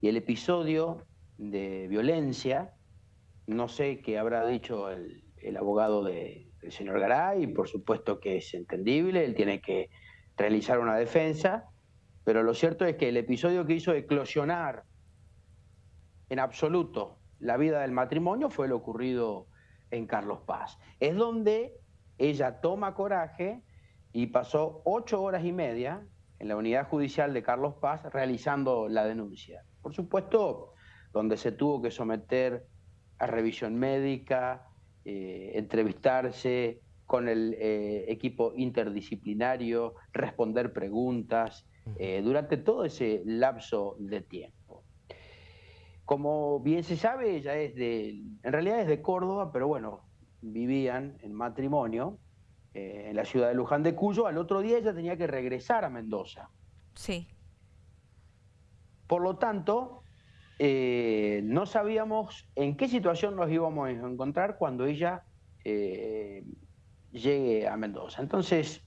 y el episodio de violencia, no sé qué habrá dicho el, abogado del señor Garay, por supuesto que es entendible, él tiene que realizar una defensa, pero lo cierto es que el episodio que hizo eclosionar en absoluto la vida del matrimonio fue lo ocurrido en Carlos Paz. Es donde ella toma coraje y pasó ocho horas y media en la unidad judicial de Carlos Paz realizando la denuncia. Por supuesto, donde se tuvo que someter a revisión médica, eh, entrevistarse con el eh, equipo interdisciplinario, responder preguntas, eh, durante todo ese lapso de tiempo. Como bien se sabe, ella es de, en realidad es de Córdoba, pero bueno, vivían en matrimonio en la ciudad de Luján de Cuyo. Al otro día ella tenía que regresar a Mendoza. Sí. Por lo tanto, eh, no sabíamos en qué situación nos íbamos a encontrar cuando ella eh, llegue a Mendoza. Entonces,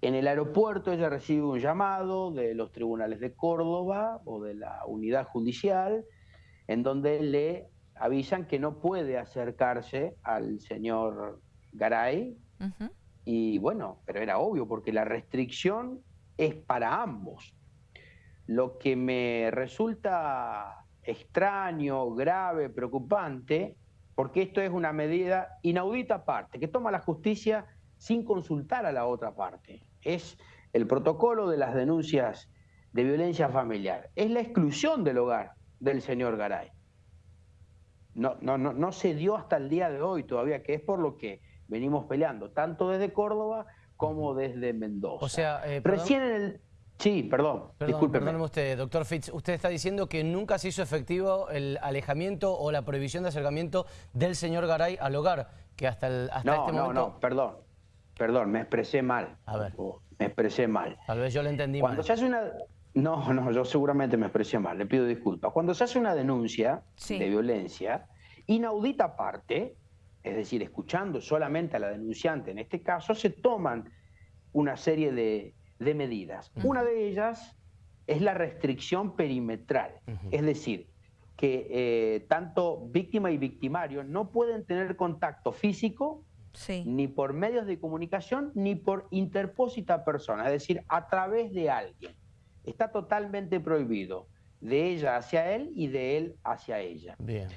en el aeropuerto ella recibe un llamado de los tribunales de Córdoba o de la unidad judicial, en donde le avisan que no puede acercarse al señor Garay. Y bueno, pero era obvio, porque la restricción es para ambos. Lo que me resulta extraño, grave, preocupante, porque esto es una medida inaudita aparte, que toma la justicia sin consultar a la otra parte. Es el protocolo de las denuncias de violencia familiar. Es la exclusión del hogar del señor Garay. No, no, no, no se dio hasta el día de hoy todavía, que es por lo que venimos peleando, tanto desde Córdoba como desde Mendoza. O sea, eh, recién en el Sí, perdón, perdón Perdóneme usted, doctor Fitz. Usted está diciendo que nunca se hizo efectivo el alejamiento o la prohibición de acercamiento del señor Garay al hogar, que hasta, el, hasta este momento... No, no, perdón, perdón, me expresé mal. A ver. Me expresé mal. Tal vez yo lo entendí Cuando Se hace una... No, no, yo seguramente me expresé mal, le pido disculpas. Cuando se hace una denuncia de violencia, inaudita parte, es decir, escuchando solamente a la denunciante en este caso, se toman una serie de de medidas. Una de ellas es la restricción perimetral, es decir, que eh, tanto víctima y victimario no pueden tener contacto físico ni por medios de comunicación ni por interpósita persona, es decir, a través de alguien. Está totalmente prohibido de ella hacia él y de él hacia ella. Bien.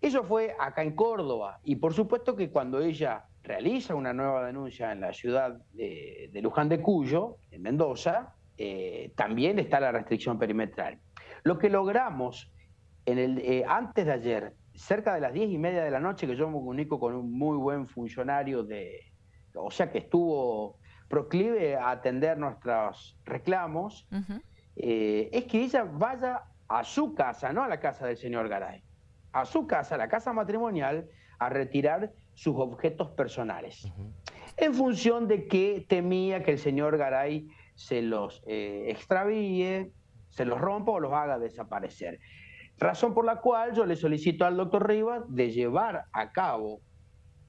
Eso fue acá en Córdoba. Y por supuesto que cuando ella realiza una nueva denuncia en la ciudad de, Luján de Cuyo, en Mendoza, eh, también está la restricción perimetral. Lo que logramos en el, eh, antes de ayer, cerca de las diez y media de la noche, que yo me comunico con un muy buen funcionario de, o sea que estuvo proclive a atender nuestros reclamos, eh, es que ella vaya a su casa, no a la casa del señor Garay, a su casa, a la casa matrimonial, a retirar sus objetos personales, en función de que temía que el señor Garay se los eh, extravíe, se los rompa o los haga desaparecer. Razón por la cual yo le solicito al doctor Rivas de llevar a cabo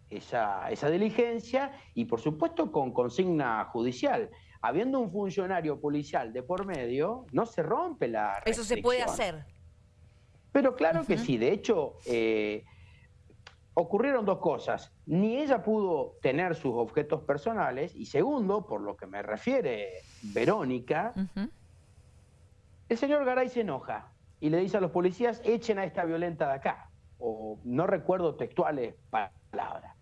esa, esa diligencia y por supuesto con consigna judicial. Habiendo un funcionario policial de por medio, no se rompe la Eso se puede hacer. Pero claro que sí, de hecho, eh, ocurrieron dos cosas. Ni ella pudo tener sus objetos personales y segundo, por lo que me refiere Verónica, el señor Garay se enoja y le dice a los policías, echen a esta violenta de acá. O no recuerdo textuales palabras.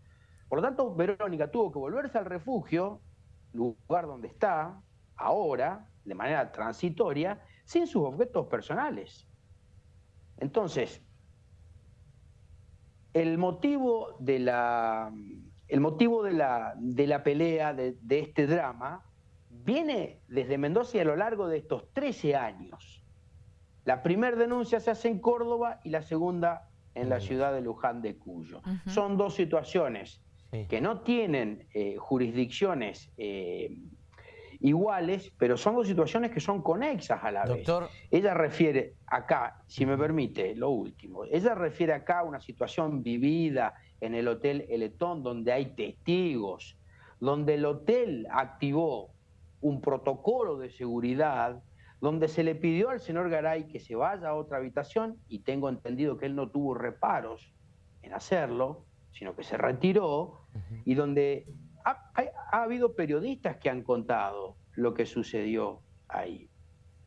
Por lo tanto, Verónica tuvo que volverse al refugio, lugar donde está, ahora, de manera transitoria, sin sus objetos personales. Entonces, el motivo de la, el motivo de la, de la pelea, de, este drama, viene desde Mendoza y a lo largo de estos 13 años. La primera denuncia se hace en Córdoba y la segunda en la ciudad de Luján de Cuyo. Son dos situaciones que no tienen eh, jurisdicciones eh, iguales, pero son dos situaciones que son conexas a la Doctor... vez. Ella refiere acá, si me permite, lo último, ella refiere acá a una situación vivida en el Hotel Eletón, donde hay testigos, donde el hotel activó un protocolo de seguridad, donde se le pidió al señor Garay que se vaya a otra habitación, y tengo entendido que él no tuvo reparos en hacerlo, sino que se retiró, y donde ha, habido periodistas que han contado lo que sucedió ahí.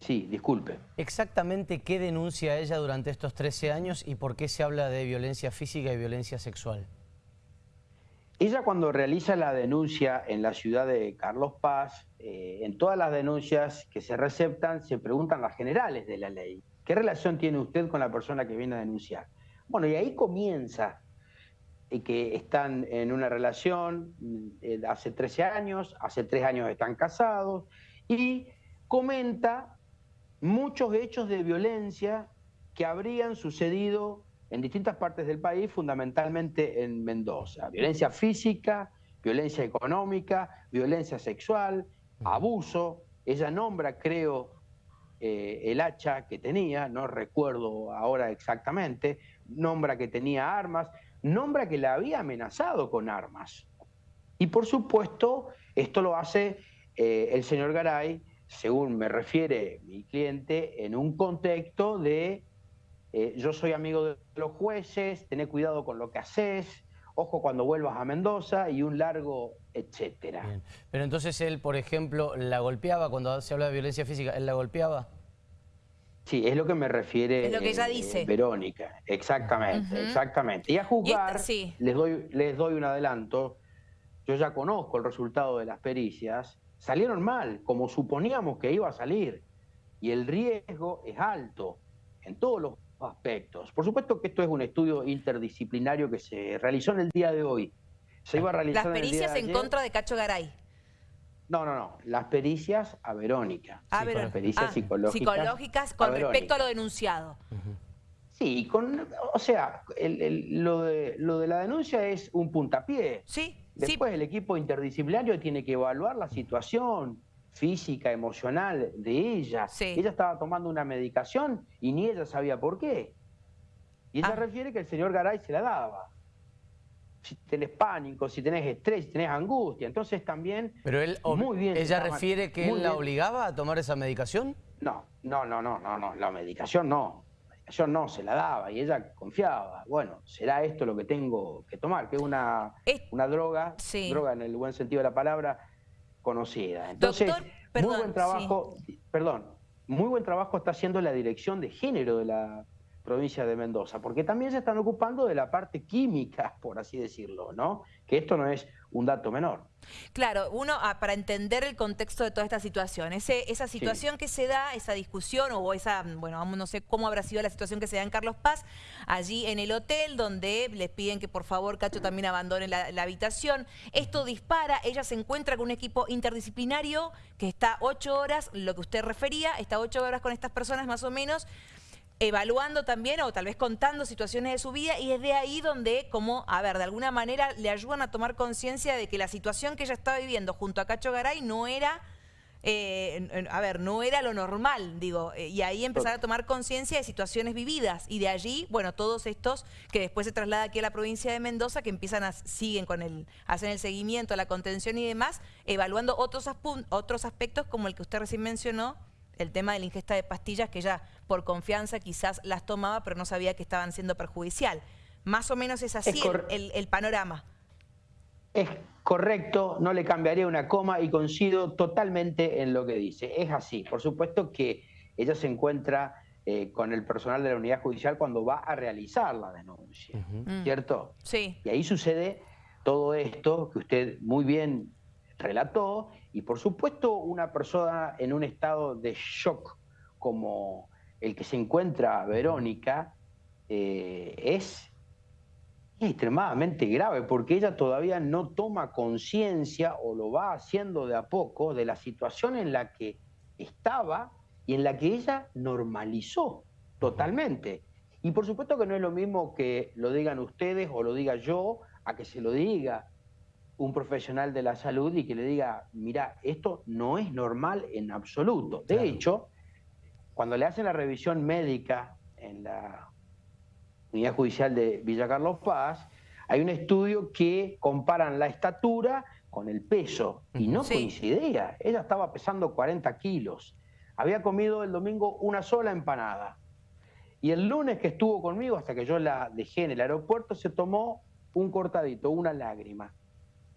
Sí, disculpe. Exactamente qué denuncia ella durante estos 13 años y por qué se habla de violencia física y violencia sexual. Ella cuando realiza la denuncia en la ciudad de Carlos Paz, eh, en todas las denuncias que se receptan se preguntan las generales de la ley. ¿Qué relación tiene usted con la persona que viene a denunciar? Bueno, y ahí comienza y eh, que están en una relación eh, hace 13 años, hace 3 años están casados, y comenta muchos hechos de violencia que habrían sucedido en distintas partes del país, fundamentalmente en Mendoza. Violencia física, violencia económica, violencia sexual, abuso. Ella nombra, creo, eh, el hacha que tenía, no recuerdo ahora exactamente, nombra que tenía armas, nombra que la había amenazado con armas. Y por supuesto, esto lo hace eh, el señor Garay, según me refiere mi cliente, en un contexto de eh, yo soy amigo de los jueces, tené cuidado con lo que haces, ojo cuando vuelvas a Mendoza y un largo etcétera. Pero entonces él, por ejemplo, ¿la golpeaba cuando se habla de violencia física? ¿Él la golpeaba? Sí, es lo que me refiere es lo que ella eh, dice. Verónica, exactamente, exactamente. Y a juzgar, les, doy, les doy un adelanto, yo ya conozco el resultado de las pericias, salieron mal, como suponíamos que iba a salir, y el riesgo es alto en todos los aspectos. Por supuesto que esto es un estudio interdisciplinario que se realizó en el día de hoy. Se iba a realizar Las pericias en, contra de Cacho Garay. No, no, no. Las pericias a Verónica. A Las pericias ah, psicológicas. Psicológicas con respecto a lo denunciado. Sí, con, o sea, lo, de, lo de la denuncia es un puntapié. Sí. Después el equipo interdisciplinario tiene que evaluar la situación, física, emocional de ella. Ella estaba tomando una medicación y ni ella sabía por qué. Y ella ah. refiere que el señor Garay se la daba. Si tenés pánico, si tenés estrés, si tenés angustia, entonces también... Pero él, muy bien, ¿ella refiere que él la obligaba a tomar esa medicación? No, no, no, no, no, no, la medicación no. La medicación no, se la daba y ella confiaba. Bueno, será esto lo que tengo que tomar, que es una, una droga, droga en el buen sentido de la palabra, conocida. Entonces, muy buen trabajo, perdón, muy buen trabajo está haciendo la dirección de género de la provincia de Mendoza, porque también se están ocupando de la parte química, por así decirlo, ¿no? Que esto no es un dato menor. Claro, uno ah, para entender el contexto de toda esta situación, ese, esa situación que se da, esa discusión o esa, bueno, no sé cómo habrá sido la situación que se da en Carlos Paz, allí en el hotel donde les piden que por favor Cacho también abandone la, habitación. Esto dispara, ella se encuentra con un equipo interdisciplinario que está ocho horas, lo que usted refería, está ocho horas con estas personas más o menos, evaluando también o tal vez contando situaciones de su vida y es de ahí donde, como, a ver, de alguna manera le ayudan a tomar conciencia de que la situación que ella estaba viviendo junto a Cacho Garay no era... Eh, a ver, no era lo normal, digo, eh, y ahí empezar a tomar conciencia de situaciones vividas, y de allí, bueno, todos estos que después se traslada aquí a la provincia de Mendoza, que empiezan a, siguen con el, hacen el seguimiento, la contención y demás, evaluando otros, otros aspectos como el que usted recién mencionó, el tema de la ingesta de pastillas que ella por confianza quizás las tomaba pero no sabía que estaban siendo perjudicial. Más o menos es así el, panorama. Es correcto, no le cambiaría una coma y coincido totalmente en lo que dice. Es así, por supuesto que ella se encuentra eh, con el personal de la unidad judicial cuando va a realizar la denuncia, mm. ¿cierto? Sí. Y ahí sucede todo esto que usted muy bien relató y por supuesto una persona en un estado de shock como el que se encuentra Verónica eh, es, extremadamente grave porque ella todavía no toma conciencia o lo va haciendo de a poco de la situación en la que estaba y en la que ella normalizó totalmente. Y por supuesto que no es lo mismo que lo digan ustedes o lo diga yo a que se lo diga un profesional de la salud y que le diga, mira, esto no es normal en absoluto. De hecho, cuando le hacen la revisión médica en la unidad judicial de Villa Carlos Paz, hay un estudio que comparan la estatura con el peso y no coincidía. Ella estaba pesando 40 kilos. Había comido el domingo una sola empanada. Y el lunes que estuvo conmigo, hasta que yo la dejé en el aeropuerto, se tomó un cortadito, una lágrima.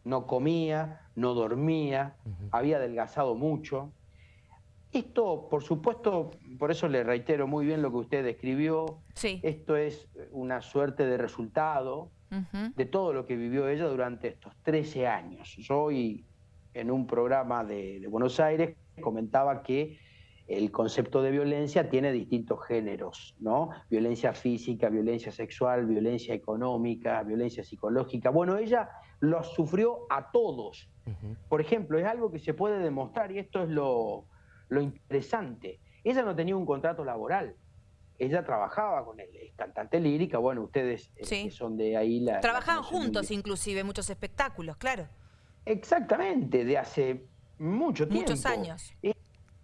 No comía, no dormía, había adelgazado mucho. Esto, por supuesto, por eso le reitero muy bien lo que usted describió. Sí. Esto es una suerte de resultado de todo lo que vivió ella durante estos 13 años. Yo hoy, en un programa de, de Buenos Aires, comentaba que el concepto de violencia tiene distintos géneros, ¿no? Violencia física, violencia sexual, violencia económica, violencia psicológica. Bueno, ella los sufrió a todos. Por ejemplo, es algo que se puede demostrar y esto es lo, interesante. Ella no tenía un contrato laboral. Ella trabajaba con él, es cantante lírica, bueno, ustedes eh, son de ahí la... Trabajaban juntos inclusive, muchos espectáculos, claro. Exactamente, de hace mucho tiempo. Muchos años.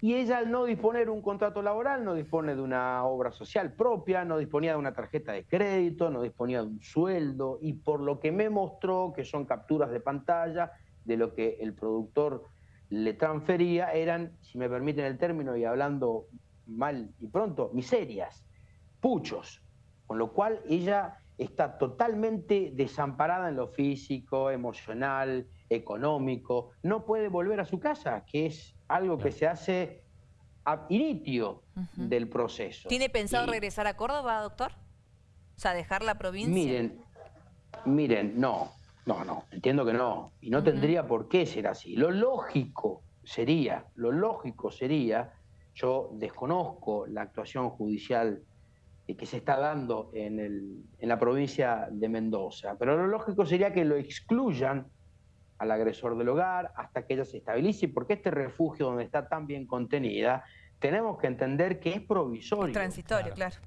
Y ella al no disponer un contrato laboral, no dispone de una obra social propia, no disponía de una tarjeta de crédito, no disponía de un sueldo, y por lo que me mostró, que son capturas de pantalla de lo que el productor le transfería, eran, si me permiten el término y hablando mal y pronto, miserias, puchos, con lo cual ella está totalmente desamparada en lo físico, emocional, económico, no puede volver a su casa, que es algo que se hace a inicio del proceso. ¿Tiene pensado regresar a Córdoba, doctor? O sea, dejar la provincia. Miren, miren, no, no, no, entiendo que no. Y no tendría por qué ser así. Lo lógico sería, lo lógico sería, yo desconozco la actuación judicial que se está dando en, el, en la provincia de Mendoza, pero lo lógico sería que lo excluyan al agresor del hogar hasta que ella se estabilice, porque este refugio donde está tan bien contenida, tenemos que entender que es provisorio. transitorio, claro.